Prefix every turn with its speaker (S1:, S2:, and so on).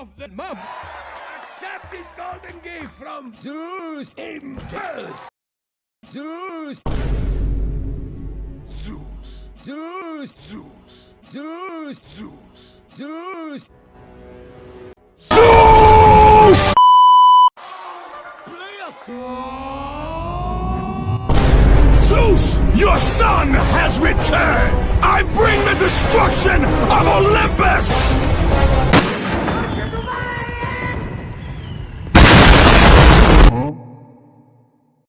S1: of the mum. Accept this golden gift from Zeus himself. Zeus.
S2: Zeus.
S1: Zeus.
S2: Zeus.
S1: Zeus.
S2: Zeus.
S1: Zeus.
S2: Zeus!
S1: Play a
S2: Zeus, your son has returned! I bring the destruction of Olympus!